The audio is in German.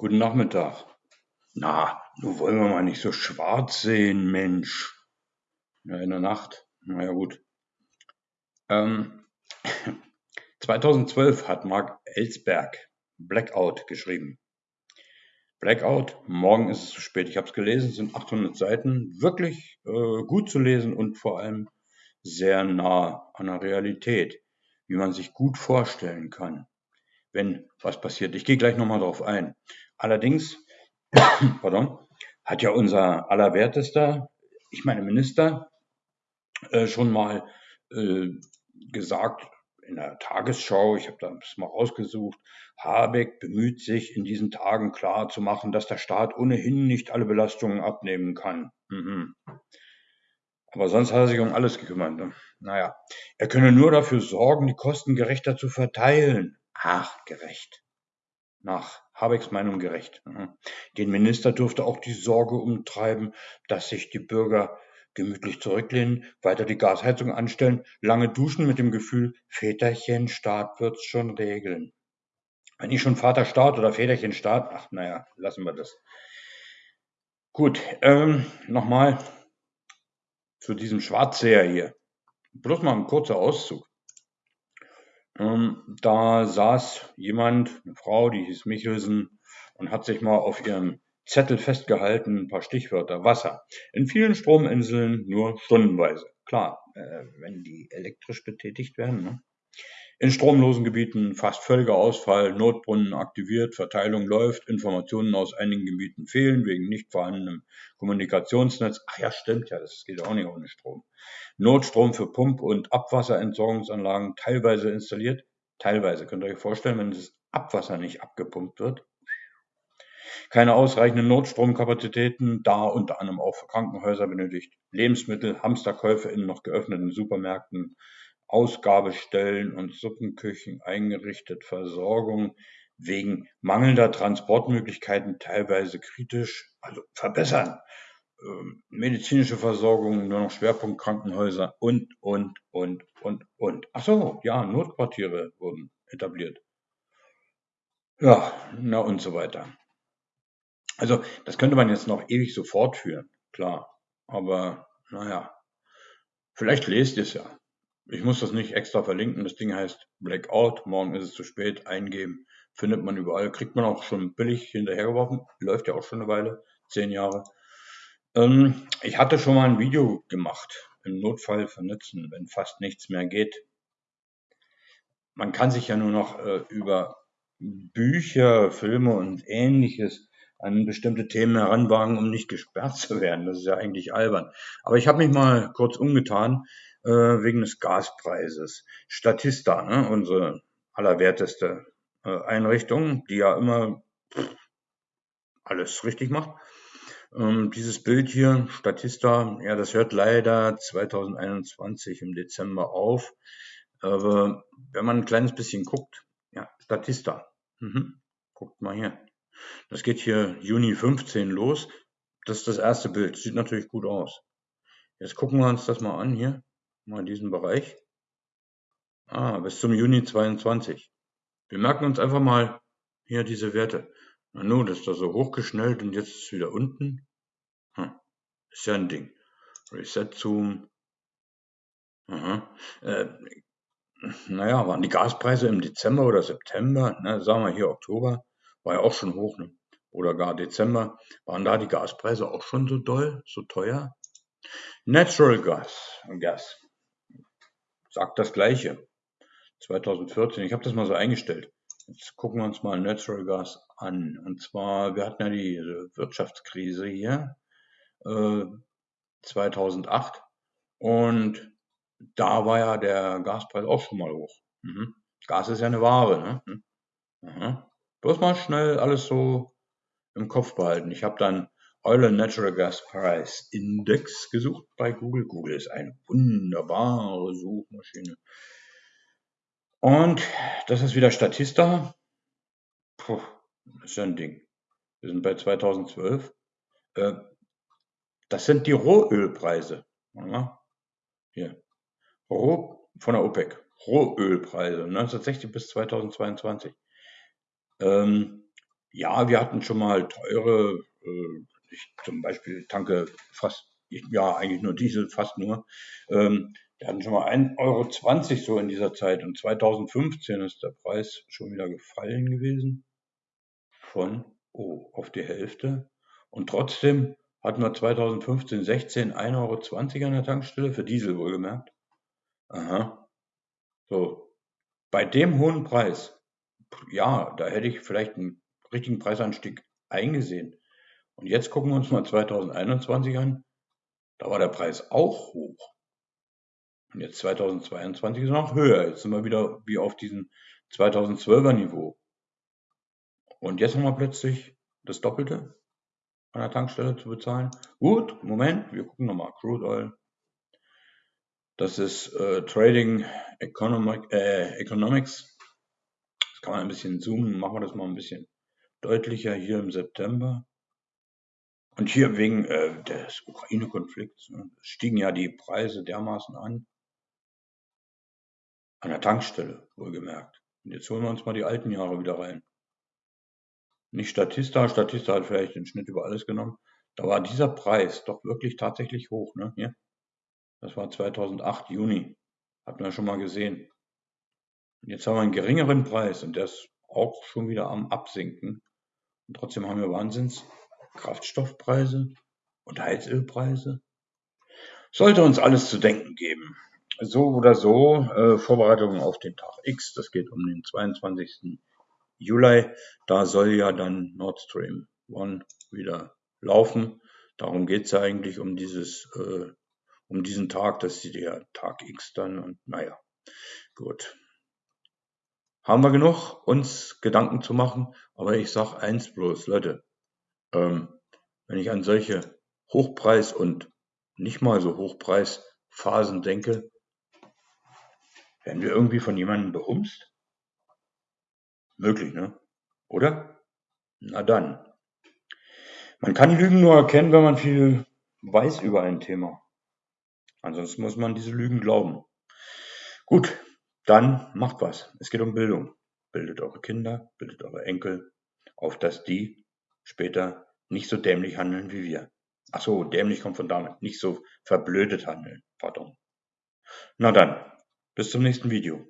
Guten Nachmittag. Na, nun wollen wir mal nicht so schwarz sehen, Mensch. Ja, in der Nacht. Na ja, gut. Ähm, 2012 hat Mark Ellsberg Blackout geschrieben. Blackout, morgen ist es zu spät. Ich habe es gelesen, es sind 800 Seiten. Wirklich äh, gut zu lesen und vor allem sehr nah an der Realität, wie man sich gut vorstellen kann, wenn was passiert. Ich gehe gleich nochmal darauf ein. Allerdings, pardon, hat ja unser Allerwertester, ich meine Minister, äh, schon mal äh, gesagt in der Tagesschau, ich habe das mal rausgesucht, Habeck bemüht sich in diesen Tagen klar zu machen, dass der Staat ohnehin nicht alle Belastungen abnehmen kann. Mhm. Aber sonst hat er sich um alles gekümmert. Ne? Naja, er könne nur dafür sorgen, die Kosten gerechter zu verteilen. Ach, gerecht. Nach Habecks Meinung gerecht. Mhm. Den Minister dürfte auch die Sorge umtreiben, dass sich die Bürger gemütlich zurücklehnen, weiter die Gasheizung anstellen, lange duschen mit dem Gefühl, Väterchen Staat wird's schon regeln. Wenn ich schon Vater Staat oder Väterchen Staat, ach naja, lassen wir das. Gut, ähm, nochmal zu diesem Schwarzseher hier. Bloß mal ein kurzer Auszug. Ähm, da saß jemand, eine Frau, die hieß Michelsen, und hat sich mal auf ihrem Zettel festgehalten, ein paar Stichwörter. Wasser. In vielen Strominseln nur stundenweise. Klar, äh, wenn die elektrisch betätigt werden. Ne? In stromlosen Gebieten fast völliger Ausfall, Notbrunnen aktiviert, Verteilung läuft, Informationen aus einigen Gebieten fehlen wegen nicht vorhandenem Kommunikationsnetz. Ach ja, stimmt ja, das geht auch nicht ohne Strom. Notstrom für Pump- und Abwasserentsorgungsanlagen teilweise installiert. Teilweise, könnt ihr euch vorstellen, wenn das Abwasser nicht abgepumpt wird. Keine ausreichenden Notstromkapazitäten, da unter anderem auch für Krankenhäuser benötigt. Lebensmittel, Hamsterkäufe in noch geöffneten Supermärkten, Ausgabestellen und Suppenküchen eingerichtet, Versorgung wegen mangelnder Transportmöglichkeiten teilweise kritisch, also verbessern. Ähm, medizinische Versorgung, nur noch Schwerpunkt Krankenhäuser und, und, und, und, und. Ach so, ja, Notquartiere wurden etabliert. Ja, na und so weiter. Also, das könnte man jetzt noch ewig so fortführen, klar. Aber, naja, vielleicht lest ihr es ja. Ich muss das nicht extra verlinken. Das Ding heißt Blackout. Morgen ist es zu spät. Eingeben. Findet man überall. Kriegt man auch schon billig hinterhergeworfen. Läuft ja auch schon eine Weile. Zehn Jahre. Ähm, ich hatte schon mal ein Video gemacht. Im Notfall vernetzen, wenn fast nichts mehr geht. Man kann sich ja nur noch äh, über Bücher, Filme und ähnliches an bestimmte Themen heranwagen, um nicht gesperrt zu werden. Das ist ja eigentlich albern. Aber ich habe mich mal kurz umgetan äh, wegen des Gaspreises. Statista, ne, unsere allerwerteste äh, Einrichtung, die ja immer pff, alles richtig macht. Ähm, dieses Bild hier, Statista, ja, das hört leider 2021 im Dezember auf. Aber wenn man ein kleines bisschen guckt, ja, Statista. Mhm. Guckt mal hier. Das geht hier Juni 15 los. Das ist das erste Bild. Sieht natürlich gut aus. Jetzt gucken wir uns das mal an hier. Mal diesen Bereich. Ah, bis zum Juni 22. Wir merken uns einfach mal hier diese Werte. Na nun, das ist da so hochgeschnellt und jetzt ist es wieder unten. Hm, ist ja ein Ding. Reset Zoom. Aha. Äh, naja, waren die Gaspreise im Dezember oder September, ne, sagen wir hier Oktober, war ja auch schon hoch, ne? oder gar Dezember, waren da die Gaspreise auch schon so doll, so teuer? Natural Gas, Gas sagt das Gleiche. 2014, ich habe das mal so eingestellt. Jetzt gucken wir uns mal Natural Gas an. Und zwar, wir hatten ja die Wirtschaftskrise hier äh, 2008 und da war ja der Gaspreis auch schon mal hoch. Mhm. Gas ist ja eine Ware. Ne? Mhm. Bloß mal schnell alles so im Kopf behalten. Ich habe dann Oil and Natural Gas Price Index gesucht bei Google. Google ist eine wunderbare Suchmaschine. Und das ist wieder Statista. Puh, ist ja ein Ding. Wir sind bei 2012. Äh, das sind die Rohölpreise. Hier. Roh von der OPEC. Rohölpreise 1960 bis 2022. Ähm, Ja, wir hatten schon mal teure, äh, ich zum Beispiel tanke fast, ja, eigentlich nur Diesel, fast nur. Ähm, wir hatten schon mal 1,20 Euro so in dieser Zeit und 2015 ist der Preis schon wieder gefallen gewesen von, oh, auf die Hälfte. Und trotzdem hatten wir 2015, 16 1,20 Euro an der Tankstelle, für Diesel wohlgemerkt. Aha. So. Bei dem hohen Preis, ja, da hätte ich vielleicht einen richtigen Preisanstieg eingesehen. Und jetzt gucken wir uns mal 2021 an. Da war der Preis auch hoch. Und jetzt 2022 ist noch höher. Jetzt sind wir wieder wie auf diesem 2012er Niveau. Und jetzt haben wir plötzlich das Doppelte an der Tankstelle zu bezahlen. Gut, Moment, wir gucken nochmal. Crude Oil. Das ist äh, Trading Economic, äh, Economics. Das kann man ein bisschen zoomen. Machen wir das mal ein bisschen deutlicher hier im September. Und hier wegen äh, des Ukraine-Konflikts ne, stiegen ja die Preise dermaßen an. An der Tankstelle, wohlgemerkt. Und jetzt holen wir uns mal die alten Jahre wieder rein. Nicht Statista, Statista hat vielleicht den Schnitt über alles genommen. Da war dieser Preis doch wirklich tatsächlich hoch. Ne? Hier. Das war 2008, Juni. Hatten wir schon mal gesehen. Und jetzt haben wir einen geringeren Preis und der ist auch schon wieder am Absinken. Und trotzdem haben wir Wahnsinns Kraftstoffpreise und Heizölpreise. Sollte uns alles zu denken geben. So oder so, äh, Vorbereitungen auf den Tag X, das geht um den 22. Juli. Da soll ja dann Nord Stream 1 wieder laufen. Darum geht es ja eigentlich um dieses, äh, um diesen Tag, das ist der Tag X dann und naja, gut. Haben wir genug, uns Gedanken zu machen, aber ich sage eins bloß, Leute, ähm, wenn ich an solche Hochpreis- und nicht mal so Hochpreisphasen denke, werden wir irgendwie von jemandem behumst? Möglich, ne? Oder? Na dann. Man kann Lügen nur erkennen, wenn man viel weiß über ein Thema. Ansonsten muss man diese Lügen glauben. Gut, dann macht was. Es geht um Bildung. Bildet eure Kinder, bildet eure Enkel, auf dass die später nicht so dämlich handeln wie wir. Ach so, dämlich kommt von damit. Nicht so verblödet handeln. Pardon. Na dann, bis zum nächsten Video.